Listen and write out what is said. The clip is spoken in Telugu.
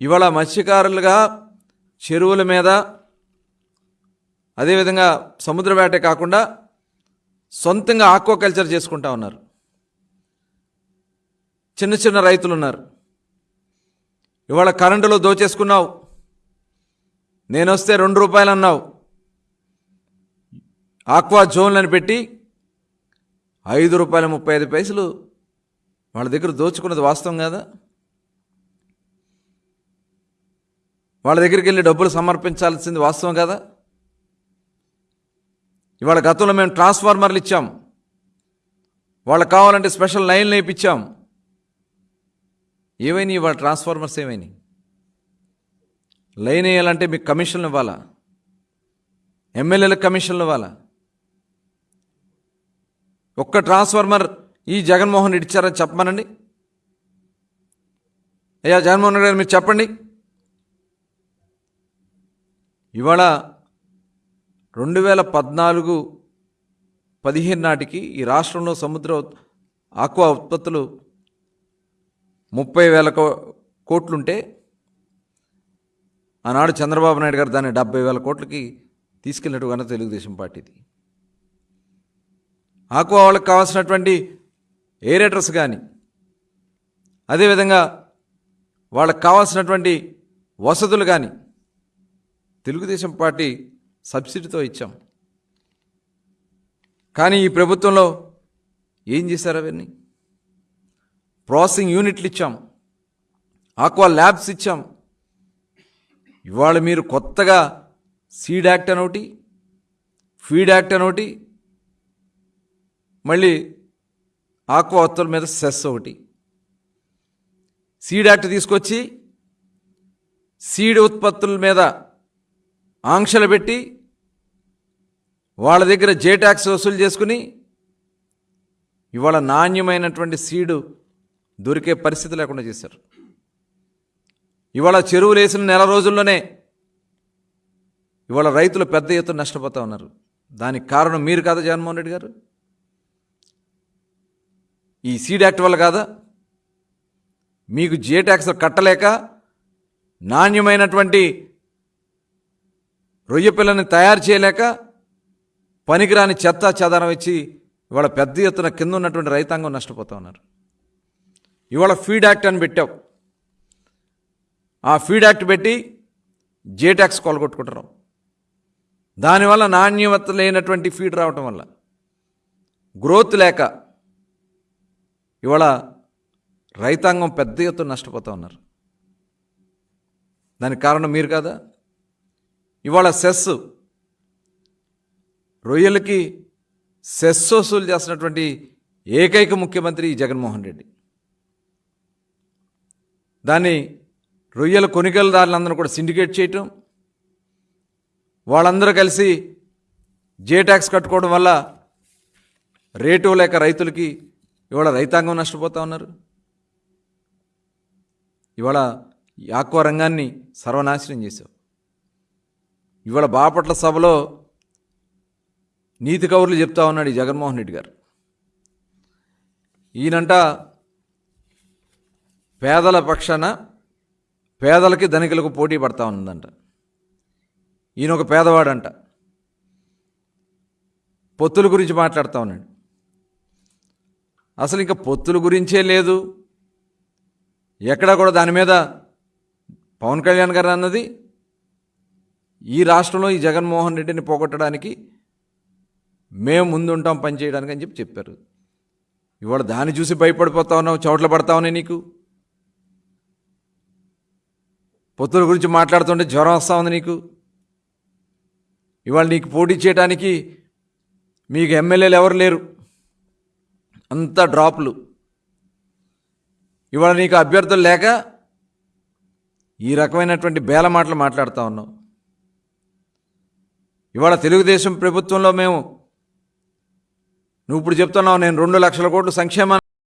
ఇవాళ మత్స్యకారులుగా చెరువుల మీద అదేవిధంగా సముద్ర వేటే కాకుండా సొంతంగా ఆక్వాకల్చర్ చేసుకుంటా ఉన్నారు. చిన్న చిన్న రైతులు ఉన్నారు ఇవాళ కరెంటులో దోచేసుకున్నావు. నేను వస్తే రెండు రూపాయలు అన్నావు ఆక్వా జోన్లను పెట్టి ఐదు రూపాయల ముప్పై ఐదు పైసలు వాళ్ళ దగ్గర దోచుకున్నది వాస్తవం కదా? వాళ్ళ దగ్గరికి వెళ్ళి డబ్బులు సమర్పించాల్సింది వాస్తవం కదా? ఇవాళ గతంలో మేము ట్రాన్స్ఫార్మర్లు ఇచ్చాం. వాళ్ళకి కావాలంటే స్పెషల్ లైన్లు వేయించాం ఏమైనాయి ఇవాళ ట్రాన్స్ఫార్మర్స్ ఏమైనాయి? లైన్ వేయాలంటే మీకు కమిషన్లు ఇవ్వాలా? ఎమ్మెల్యేలకు కమిషన్లు ఇవ్వాలా? ఒక్క ట్రాన్స్ఫార్మర్ ఈ జగన్మోహన్ రెడ్డి ఇచ్చారని చెప్పమనండి. అయ్యా జగన్మోహన్ రెడ్డి గారు మీరు చెప్పండి. ఇవాళ రెండు వేల పద్నాలుగు పదిహేను నాటికి ఈ రాష్ట్రంలో సముద్ర ఆక్వా ఉత్పత్తులు ముప్పై వేల కో- కోట్లుంటే ఆనాడు చంద్రబాబు నాయుడు గారు దాన్ని డెబ్బై వేల కోట్లకి తీసుకెళ్ళినట్టు తెలుగుదేశం పార్టీది. ఆక్వా వాళ్ళకి కావాల్సినటువంటి ఏరేటర్స్ కానీ అదేవిధంగా వాళ్ళకి కావాల్సినటువంటి వసతులు కానీ తెలుగుదేశం పార్టీ సబ్సిడీతో ఇచ్చాం. కానీ ఈ ప్రభుత్వంలో ఏం చేశారు అవన్నీ? ప్రాసెసింగ్ యూనిట్లు ఇచ్చాం. ఆక్వా ల్యాబ్స్ ఇచ్చాం. ఇవాళ మీరు కొత్తగా సీడ్ యాక్ట్ అని ఒకటి ఫీడ్ యాక్ట్ అని ఒకటి మళ్ళీ ఆక్వా ఉత్పత్తుల మీద సెస్ ఒకటి. సీడ్ యాక్ట్ తీసుకొచ్చి సీడ్ ఉత్పత్తుల మీద ఆంక్షలు పెట్టి వాళ్ళ దగ్గర జే ట్యాక్స్ వసూలు చేసుకుని ఇవాళ నాణ్యమైనటువంటి సీడు దొరికే పరిస్థితి లేకుండా చేశారు. ఇవాళ చెరువులు వేసిన నెల రోజుల్లోనే ఇవాళ రైతులు పెద్ద ఎత్తున నష్టపోతూ ఉన్నారు. దానికి కారణం మీరు కాదా జగన్మోహన్ రెడ్డి గారు? ఈ సీడ్ యాక్ట్ వల్ల కాదా? మీకు జే ట్యాక్స్ కట్టలేక నాణ్యమైనటువంటి రొయ్య పిల్లని తయారు చేయలేక పనికిరాని చెత్త చెదారం ఇచ్చి ఇవాళ పెద్ద ఎత్తున కింద ఉన్నటువంటి రైతాంగం నష్టపోతూ ఉన్నారు. ఇవాళ ఫీడ్ యాక్ట్ అని పెట్టావు. ఆ ఫీడ్ యాక్ట్ పెట్టి జే ట్యాక్స్ కొలగొట్టుకుంటున్నాం. దానివల్ల నాణ్యత లేనటువంటి ఫీడ్ రావటం వల్ల గ్రోత్ లేక ఇవాళ రైతాంగం పెద్ద ఎత్తున నష్టపోతూ ఉన్నారు. దానికి కారణం మీరు కాదా? ఇవాళ సెస్. రొయ్యలకి సెస్ వసూలు చేస్తున్నటువంటి ఏకైక ముఖ్యమంత్రి ఈ జగన్మోహన్ రెడ్డి. దాన్ని రొయ్యల కొనుగోలుదారులందరూ కూడా సిండికేట్ చేయటం వాళ్ళందరూ కలిసి జే ట్యాక్స్ కట్టుకోవడం వల్ల రేటు లేక రైతులకి ఇవాళ రైతాంగం నష్టపోతూ ఉన్నారు. ఇవాళ ఆక్వా రంగాన్ని సర్వనాశనం చేశావు ఇవాళ బాపట్ల సభలో నీతి కౌరులు చెప్తా ఉన్నాడు ఈ జగన్మోహన్ రెడ్డి గారు. ఈయనంట పేదల పక్షాన పేదలకి ధనికులకు పోటీ పడతా ఉందంట ఈయన ఒక పేదవాడంట. పొత్తుల గురించి మాట్లాడుతూ ఉన్నాడు. అసలు ఇంకా పొత్తుల గురించే లేదు. ఎక్కడా కూడా దాని మీద పవన్ కళ్యాణ్ గారు అన్నది ఈ రాష్ట్రంలో ఈ జగన్మోహన్ రెడ్డిని పోగొట్టడానికి మేము ముందుంటాం పనిచేయడానికి అని చెప్పి చెప్పారు. ఇవాళ దాన్ని చూసి భయపడిపోతా ఉన్నావు చోట్ల పడతా ఉన్నాయి నీకు. పొత్తుల గురించి మాట్లాడుతుంటే జ్వరం వస్తూ ఉంది నీకు. ఇవాళ నీకు పోటీ చేయడానికి మీకు ఎమ్మెల్యేలు ఎవరు లేరు. అంతా డ్రాప్లు. ఇవాళ నీకు అభ్యర్థులు లేక ఈ రకమైనటువంటి బేల మాటలు మాట్లాడుతూ ఉన్నావు. ఇవాళ తెలుగుదేశం ప్రభుత్వంలో మేము నువ్వు ఇప్పుడు చెప్తున్నావు నేను రెండు లక్షల కోట్లు సంక్షేమ